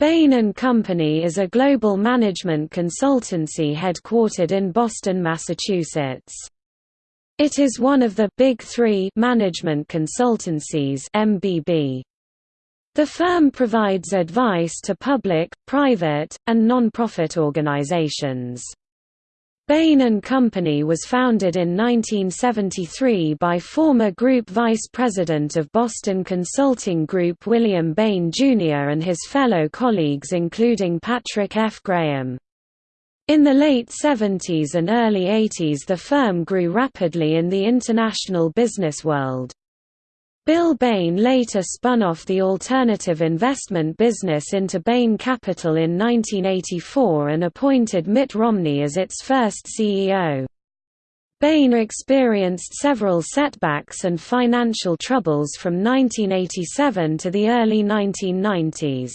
Bain & Company is a global management consultancy headquartered in Boston, Massachusetts. It is one of the Big Three management consultancies MBB. The firm provides advice to public, private, and non-profit organizations. Bain & Company was founded in 1973 by former Group Vice President of Boston Consulting Group William Bain, Jr. and his fellow colleagues including Patrick F. Graham. In the late 70s and early 80s the firm grew rapidly in the international business world. Bill Bain later spun off the alternative investment business into Bain Capital in 1984 and appointed Mitt Romney as its first CEO. Bain experienced several setbacks and financial troubles from 1987 to the early 1990s.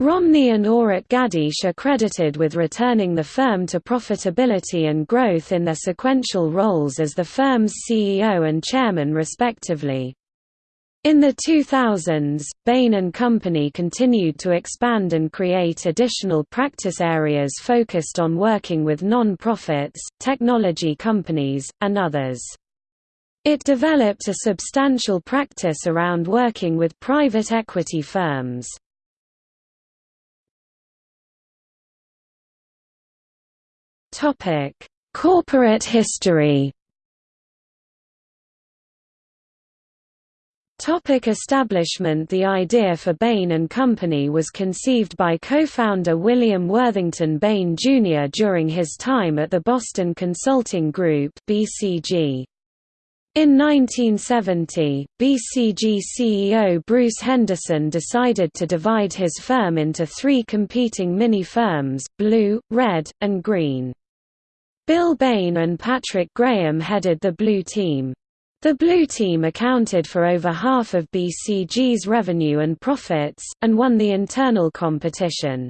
Romney and Orit Gadiesh are credited with returning the firm to profitability and growth in their sequential roles as the firm's CEO and chairman respectively. In the 2000s, Bain & Company continued to expand and create additional practice areas focused on working with non-profits, technology companies, and others. It developed a substantial practice around working with private equity firms. Corporate history Topic establishment The idea for Bain & Company was conceived by co-founder William Worthington Bain, Jr. during his time at the Boston Consulting Group BCG. In 1970, BCG CEO Bruce Henderson decided to divide his firm into three competing mini-firms, Blue, Red, and Green. Bill Bain and Patrick Graham headed the Blue team. The Blue Team accounted for over half of BCG's revenue and profits, and won the internal competition.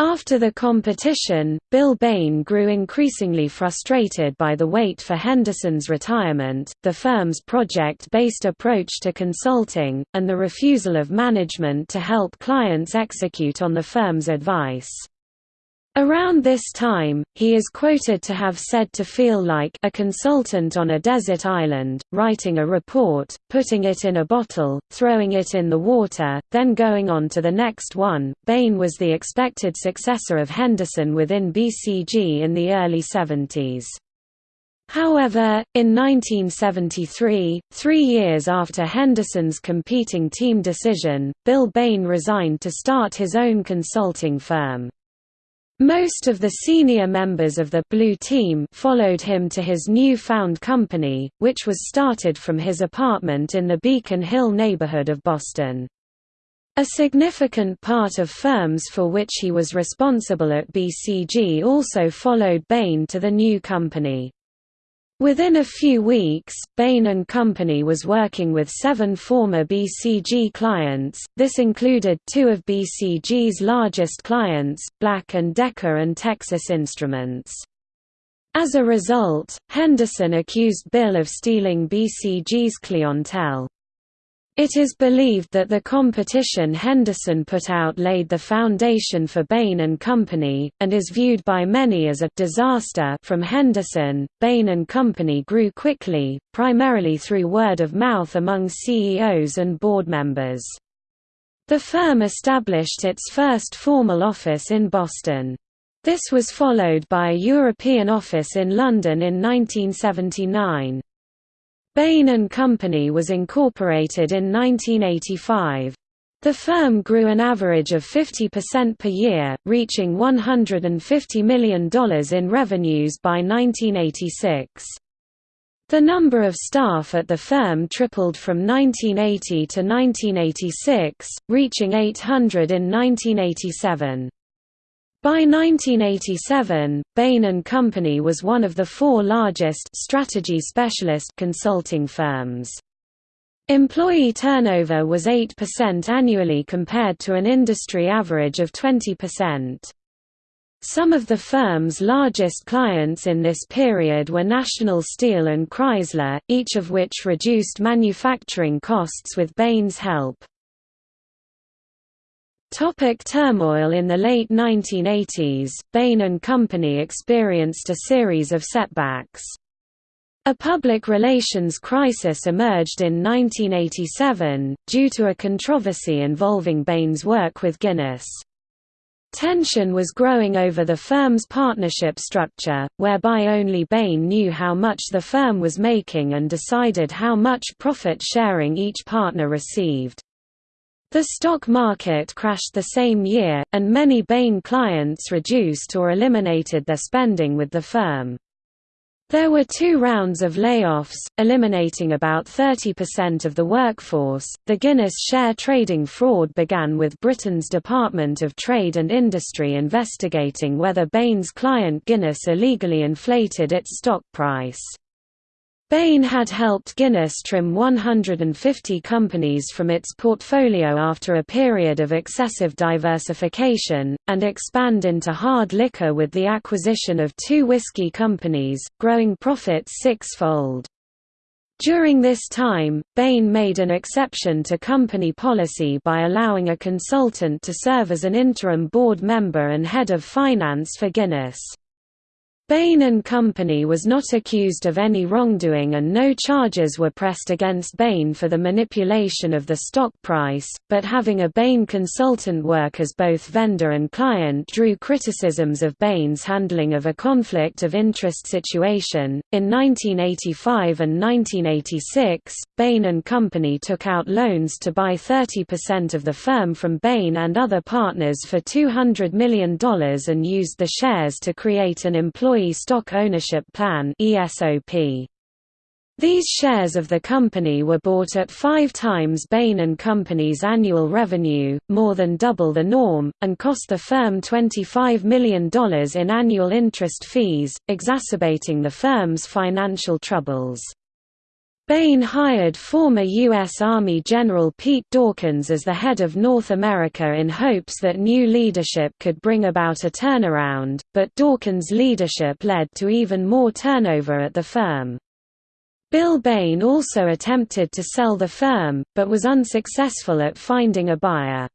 After the competition, Bill Bain grew increasingly frustrated by the wait for Henderson's retirement, the firm's project-based approach to consulting, and the refusal of management to help clients execute on the firm's advice. Around this time, he is quoted to have said to feel like a consultant on a desert island, writing a report, putting it in a bottle, throwing it in the water, then going on to the next one. Bain was the expected successor of Henderson within BCG in the early 70s. However, in 1973, three years after Henderson's competing team decision, Bill Bain resigned to start his own consulting firm. Most of the senior members of the Blue Team followed him to his new-found company, which was started from his apartment in the Beacon Hill neighborhood of Boston. A significant part of firms for which he was responsible at BCG also followed Bain to the new company. Within a few weeks, Bain & Company was working with seven former BCG clients, this included two of BCG's largest clients, Black & Decker and Texas Instruments. As a result, Henderson accused Bill of stealing BCG's clientele. It is believed that the competition Henderson put out laid the foundation for Bain & Company, and is viewed by many as a disaster from Henderson. Bain & Company grew quickly, primarily through word of mouth among CEOs and board members. The firm established its first formal office in Boston. This was followed by a European office in London in 1979. Bain & Company was incorporated in 1985. The firm grew an average of 50% per year, reaching $150 million in revenues by 1986. The number of staff at the firm tripled from 1980 to 1986, reaching 800 in 1987. By 1987, Bain & Company was one of the four largest strategy specialist consulting firms. Employee turnover was 8% annually compared to an industry average of 20%. Some of the firm's largest clients in this period were National Steel and Chrysler, each of which reduced manufacturing costs with Bain's help. Topic turmoil In the late 1980s, Bain & Company experienced a series of setbacks. A public relations crisis emerged in 1987, due to a controversy involving Bain's work with Guinness. Tension was growing over the firm's partnership structure, whereby only Bain knew how much the firm was making and decided how much profit sharing each partner received. The stock market crashed the same year, and many Bain clients reduced or eliminated their spending with the firm. There were two rounds of layoffs, eliminating about 30% of the workforce. The Guinness share trading fraud began with Britain's Department of Trade and Industry investigating whether Bain's client Guinness illegally inflated its stock price. Bain had helped Guinness trim 150 companies from its portfolio after a period of excessive diversification, and expand into hard liquor with the acquisition of two whiskey companies, growing profits six-fold. During this time, Bain made an exception to company policy by allowing a consultant to serve as an interim board member and head of finance for Guinness. Bain and Company was not accused of any wrongdoing and no charges were pressed against Bain for the manipulation of the stock price, but having a Bain consultant work as both vendor and client drew criticisms of Bain's handling of a conflict of interest situation. In 1985 and 1986, Bain and Company took out loans to buy 30% of the firm from Bain and other partners for $200 million and used the shares to create an employee Employee Stock Ownership Plan. These shares of the company were bought at five times Bain & Company's annual revenue, more than double the norm, and cost the firm $25 million in annual interest fees, exacerbating the firm's financial troubles. Bain hired former U.S. Army General Pete Dawkins as the head of North America in hopes that new leadership could bring about a turnaround, but Dawkins' leadership led to even more turnover at the firm. Bill Bain also attempted to sell the firm, but was unsuccessful at finding a buyer.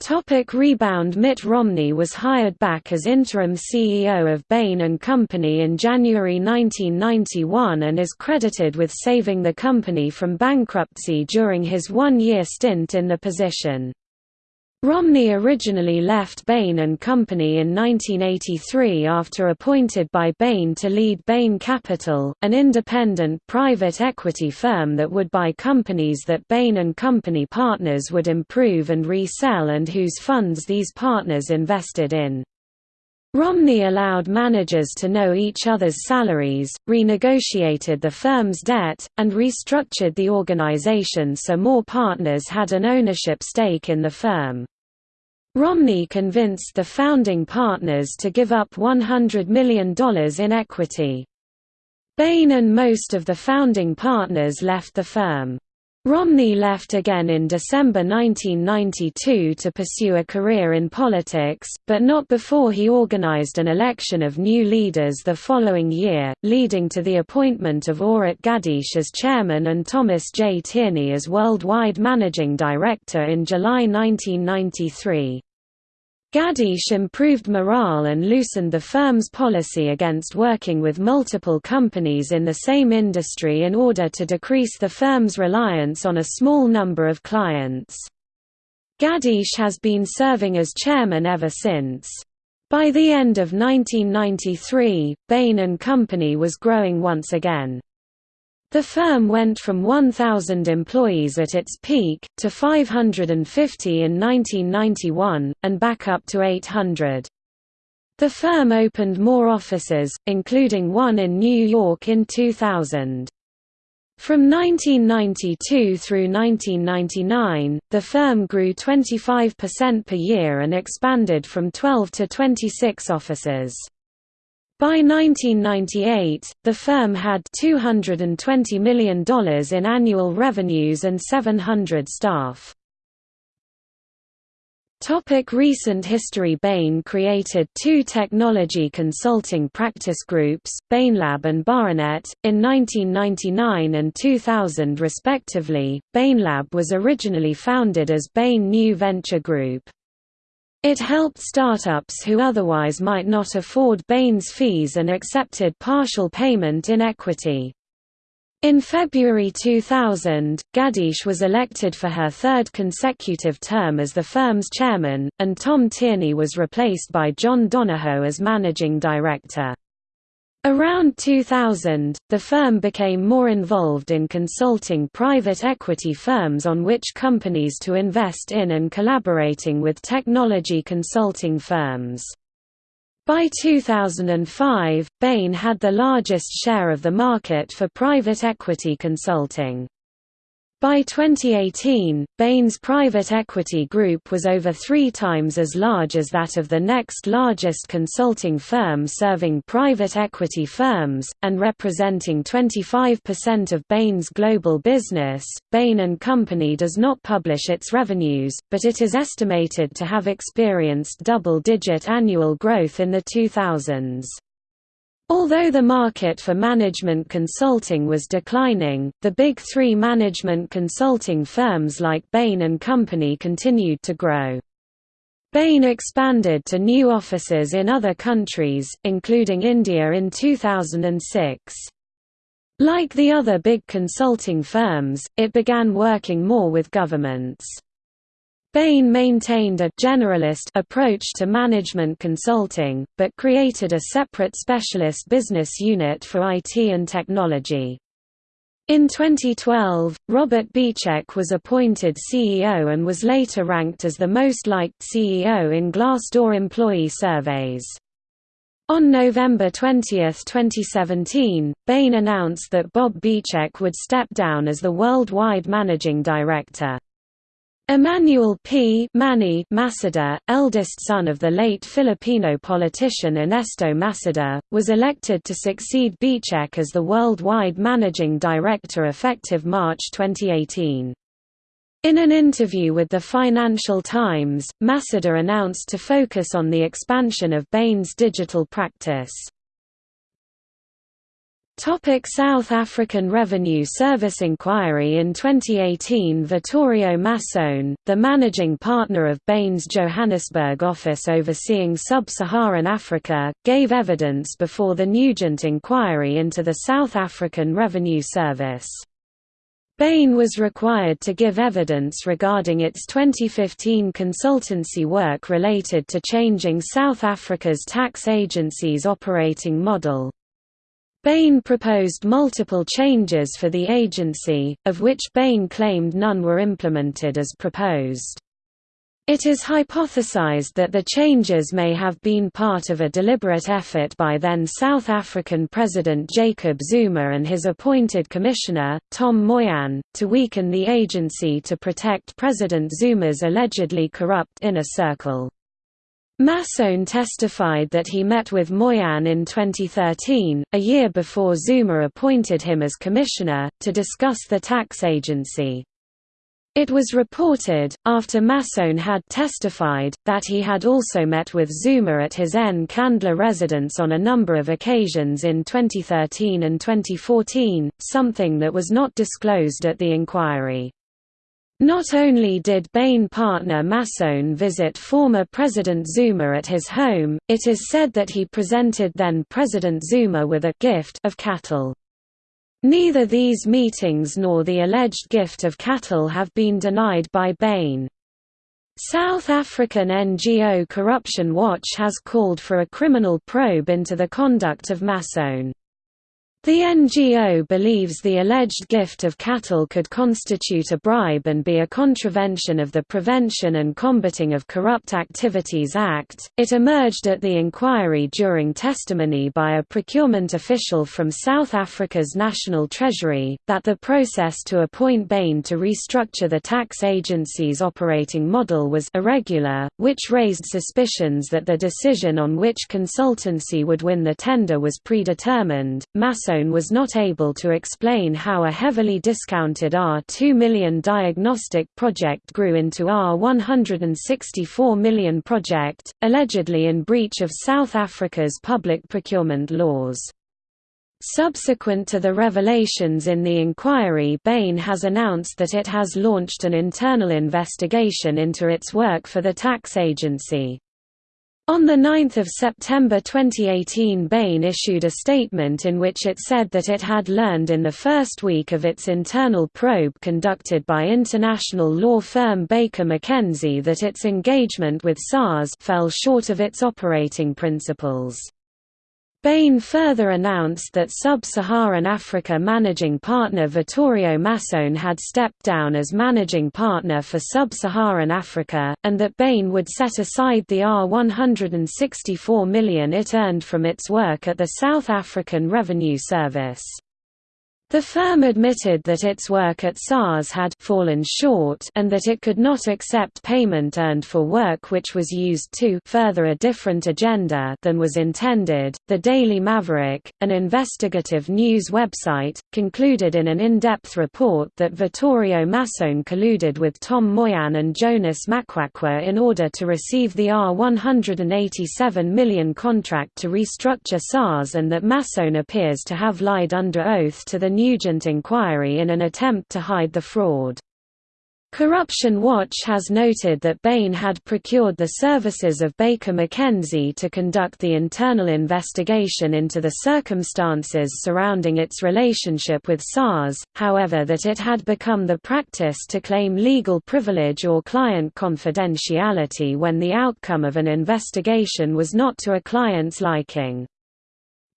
Topic rebound Mitt Romney was hired back as interim CEO of Bain & Company in January 1991 and is credited with saving the company from bankruptcy during his one-year stint in the position. Romney originally left Bain & Company in 1983 after appointed by Bain to lead Bain Capital, an independent private equity firm that would buy companies that Bain & Company partners would improve and resell and whose funds these partners invested in. Romney allowed managers to know each other's salaries, renegotiated the firm's debt, and restructured the organization so more partners had an ownership stake in the firm. Romney convinced the founding partners to give up $100 million in equity. Bain and most of the founding partners left the firm. Romney left again in December 1992 to pursue a career in politics, but not before he organized an election of new leaders the following year, leading to the appointment of Orit Gadiesh as chairman and Thomas J. Tierney as worldwide managing director in July 1993. Gadiesh improved morale and loosened the firm's policy against working with multiple companies in the same industry in order to decrease the firm's reliance on a small number of clients. Gadiesh has been serving as chairman ever since. By the end of 1993, Bain & Company was growing once again. The firm went from 1,000 employees at its peak, to 550 in 1991, and back up to 800. The firm opened more offices, including one in New York in 2000. From 1992 through 1999, the firm grew 25% per year and expanded from 12 to 26 offices. By 1998, the firm had $220 million in annual revenues and 700 staff. Topic recent history Bain created two technology consulting practice groups, BainLab and BainNet, in 1999 and 2000 respectively. BainLab was originally founded as Bain New Venture Group. It helped startups who otherwise might not afford Bain's fees and accepted partial payment in equity. In February 2000, Gadiesh was elected for her third consecutive term as the firm's chairman, and Tom Tierney was replaced by John Donahoe as managing director. Around 2000, the firm became more involved in consulting private equity firms on which companies to invest in and collaborating with technology consulting firms. By 2005, Bain had the largest share of the market for private equity consulting. By 2018, Bain's private equity group was over three times as large as that of the next largest consulting firm serving private equity firms, and representing 25% of Bain's global business. Bain & Company does not publish its revenues, but it is estimated to have experienced double-digit annual growth in the 2000s. Although the market for management consulting was declining, the big three management consulting firms like Bain & Company continued to grow. Bain expanded to new offices in other countries, including India in 2006. Like the other big consulting firms, it began working more with governments. Bain maintained a generalist approach to management consulting, but created a separate specialist business unit for IT and technology. In 2012, Robert Bechek was appointed CEO and was later ranked as the most liked CEO in Glassdoor employee surveys. On November 20, 2017, Bain announced that Bob Bechek would step down as the worldwide managing director. Emmanuel P. Manny Maceda, eldest son of the late Filipino politician Ernesto Maceda, was elected to succeed Bechek as the worldwide managing director effective March 2018. In an interview with the Financial Times, Maceda announced to focus on the expansion of Bain's digital practice. Topic South African Revenue Service inquiry In 2018 Vittorio Massone, the managing partner of Bain's Johannesburg office overseeing sub-Saharan Africa, gave evidence before the Nugent inquiry into the South African Revenue Service. Bain was required to give evidence regarding its 2015 consultancy work related to changing South Africa's tax agency's operating model. Bain proposed multiple changes for the agency, of which Bain claimed none were implemented as proposed. It is hypothesized that the changes may have been part of a deliberate effort by then South African President Jacob Zuma and his appointed commissioner, Tom Moyane, to weaken the agency to protect President Zuma's allegedly corrupt inner circle. Massone testified that he met with Moyane in 2013, a year before Zuma appointed him as commissioner, to discuss the tax agency. It was reported, after Massone had testified, that he had also met with Zuma at his Nkandla residence on a number of occasions in 2013 and 2014, something that was not disclosed at the inquiry. Not only did Bain partner Massone visit former President Zuma at his home, it is said that he presented then President Zuma with a gift of cattle. Neither these meetings nor the alleged gift of cattle have been denied by Bain. South African NGO Corruption Watch has called for a criminal probe into the conduct of Massone. The NGO believes the alleged gift of cattle could constitute a bribe and be a contravention of the Prevention and Combating of Corrupt Activities Act. It emerged at the inquiry during testimony by a procurement official from South Africa's National Treasury that the process to appoint Bain to restructure the tax agency's operating model was irregular, which raised suspicions that the decision on which consultancy would win the tender was predetermined. Masso Massone was not able to explain how a heavily discounted R2 million diagnostic project grew into R164 million project, allegedly in breach of South Africa's public procurement laws. Subsequent to the revelations in the inquiry Bain has announced that it has launched an internal investigation into its work for the tax agency. On 9 September 2018 Bain issued a statement in which it said that it had learned in the first week of its internal probe conducted by international law firm Baker McKenzie that its engagement with SARS fell short of its operating principles. Bain further announced that Sub-Saharan Africa managing partner Vittorio Massone had stepped down as managing partner for Sub-Saharan Africa, and that Bain would set aside the R164 million it earned from its work at the South African Revenue Service. The firm admitted that its work at SARS had fallen short and that it could not accept payment earned for work which was used to further a different agenda than was intended. The Daily Maverick, an investigative news website, concluded in an in-depth report that Vittorio Massone colluded with Tom Moyane and Jonas Makwakwa in order to receive the R187 million contract to restructure SARS and that Massone appears to have lied under oath to the Nugent inquiry in an attempt to hide the fraud. Corruption Watch has noted that Bain had procured the services of Baker McKenzie to conduct the internal investigation into the circumstances surrounding its relationship with SARS, however that it had become the practice to claim legal privilege or client confidentiality when the outcome of an investigation was not to a client's liking.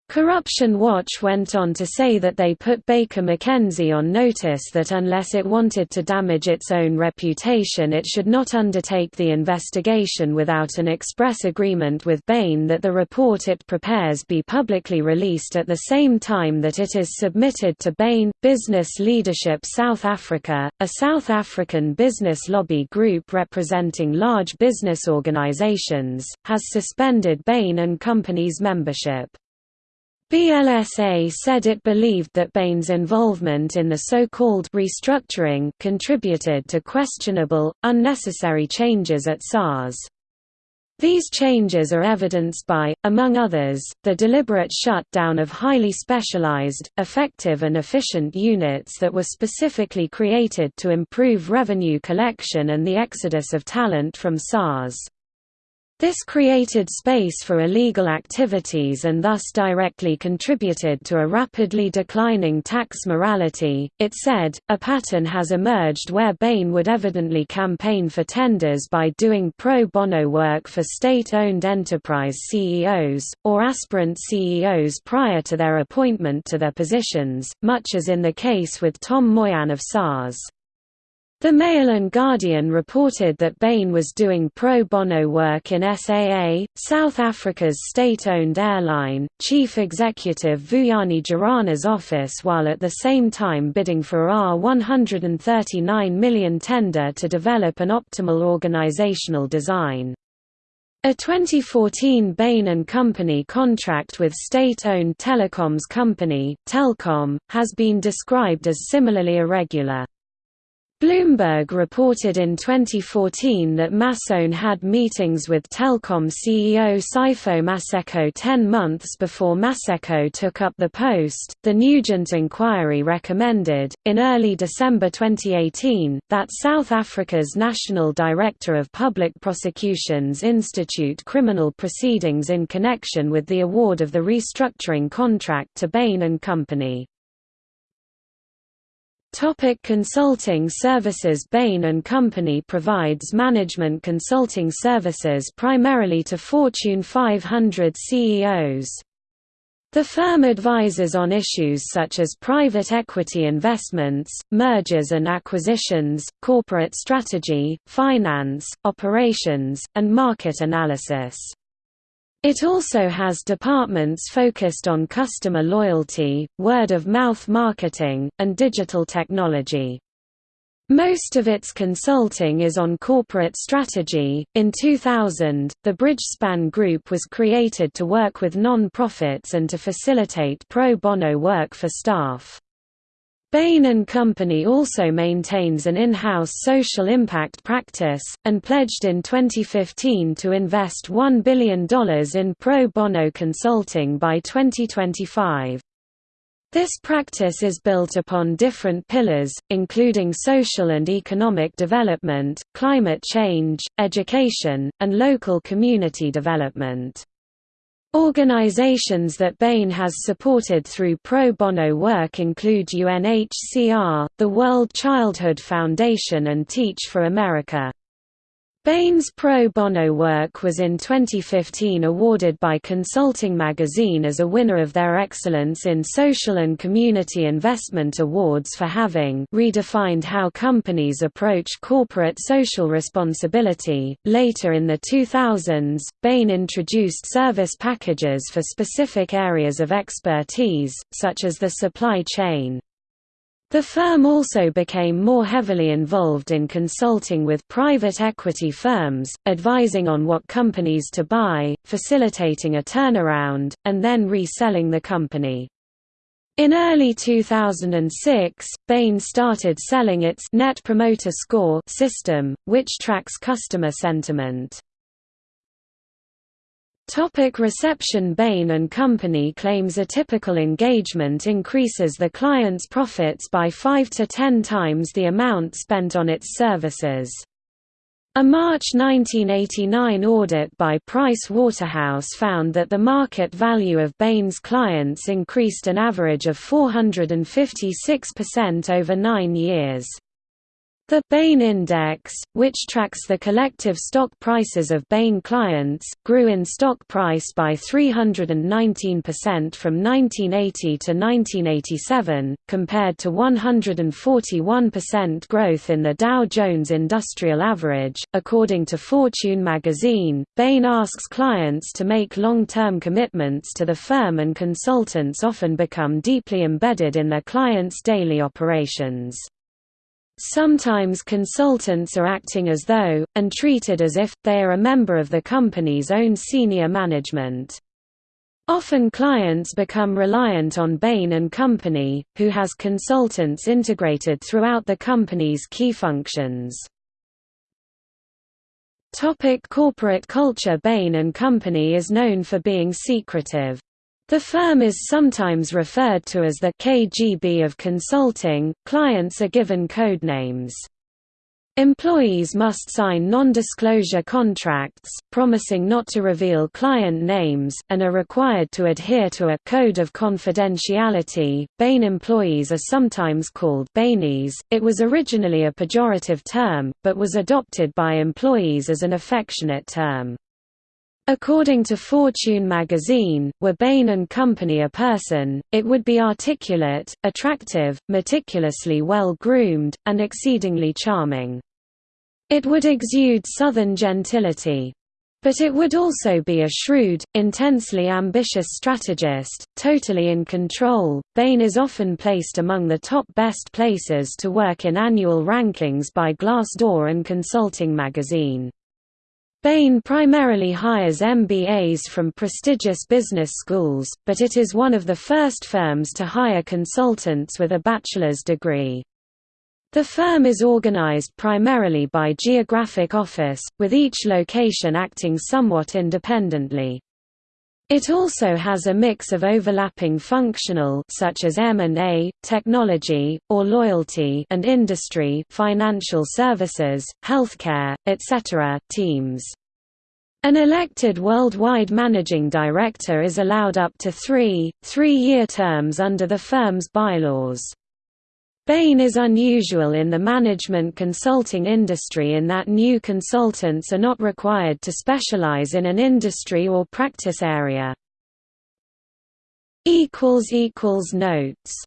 Corruption Watch went on to say that they put Baker McKenzie on notice that unless it wanted to damage its own reputation it should not undertake the investigation without an express agreement with Bain that the report it prepares be publicly released at the same time that it is submitted to Bain. Business Leadership South Africa, a South African business lobby group representing large business organizations, has suspended Bain and Company's membership. BLSA said it believed that Bain's involvement in the so-called restructuring contributed to questionable, unnecessary changes at SARS. These changes are evidenced by, among others, the deliberate shutdown of highly specialized, effective and efficient units that were specifically created to improve revenue collection and the exodus of talent from SARS. This created space for illegal activities and thus directly contributed to a rapidly declining tax morality. It said, a pattern has emerged where Bain would evidently campaign for tenders by doing pro bono work for state owned enterprise CEOs, or aspirant CEOs prior to their appointment to their positions, much as in the case with Tom Moyane of SARS. The Mail and Guardian reported that Bain was doing pro bono work in SAA, South Africa's state-owned airline, chief executive Vuyani Jarana's office while at the same time bidding for R139 million tender to develop an optimal organizational design. A 2014 Bain & Company contract with state-owned telecoms company, Telkom, has been described as similarly irregular. Bloomberg reported in 2014 that Massone had meetings with Telkom CEO Sipho Maseko 10 months before Maseko took up the post. The Nugent inquiry recommended, in early December 2018, that South Africa's National Director of Public Prosecutions institute criminal proceedings in connection with the award of the restructuring contract to Bain & Company. Topic consulting services Bain & Company provides management consulting services primarily to Fortune 500 CEOs. The firm advises on issues such as private equity investments, mergers and acquisitions, corporate strategy, finance, operations, and market analysis. It also has departments focused on customer loyalty, word-of-mouth marketing, and digital technology. Most of its consulting is on corporate strategy. In 2000, the Bridgespan Group was created to work with non-profits and to facilitate pro bono work for staff. Bain & Company also maintains an in-house social impact practice, and pledged in 2015 to invest $1 billion in pro bono consulting by 2025. This practice is built upon different pillars, including social and economic development, climate change, education, and local community development. Organizations that Bain has supported through pro bono work include UNHCR, the World Childhood Foundation and Teach for America. Bain's pro bono work was in 2015 awarded by Consulting Magazine as a winner of their Excellence in Social and Community Investment Awards for having redefined how companies approach corporate social responsibility. Later in the 2000s, Bain introduced service packages for specific areas of expertise, such as the supply chain. The firm also became more heavily involved in consulting with private equity firms, advising on what companies to buy, facilitating a turnaround, and then reselling the company. In early 2006, Bain started selling its Net Promoter Score system, which tracks customer sentiment. Topic reception Bain & Company claims a typical engagement increases the client's profits by 5 to 10 times the amount spent on its services. A March 1989 audit by Price Waterhouse found that the market value of Bain's clients increased an average of 456% over nine years. The Bain Index, which tracks the collective stock prices of Bain clients, grew in stock price by 319% from 1980 to 1987, compared to 141% growth in the Dow Jones Industrial Average. According to Fortune magazine, Bain asks clients to make long term commitments to the firm, and consultants often become deeply embedded in their clients' daily operations. Sometimes consultants are acting as though, and treated as if, they are a member of the company's own senior management. Often clients become reliant on Bain & Company, who has consultants integrated throughout the company's key functions. Topic corporate culture Bain & Company is known for being secretive. The firm is sometimes referred to as the KGB of consulting, clients are given code names. Employees must sign non-disclosure contracts, promising not to reveal client names, and are required to adhere to a code of confidentiality. Bain employees are sometimes called Bainies. It was originally a pejorative term, but was adopted by employees as an affectionate term. According to Fortune magazine, were Bain & Company a person, it would be articulate, attractive, meticulously well-groomed, and exceedingly charming. It would exude southern gentility. But it would also be a shrewd, intensely ambitious strategist, totally in control. Bain is often placed among the top best places to work in annual rankings by Glassdoor and Consulting magazine. Bain primarily hires MBAs from prestigious business schools, but it is one of the first firms to hire consultants with a bachelor's degree. The firm is organized primarily by geographic office, with each location acting somewhat independently. It also has a mix of overlapping functional such as M&A, technology, or loyalty and industry financial services, healthcare, etc. teams. An elected worldwide managing director is allowed up to three, three-year terms under the firm's bylaws. Bain is unusual in the management consulting industry in that new consultants are not required to specialize in an industry or practice area. Notes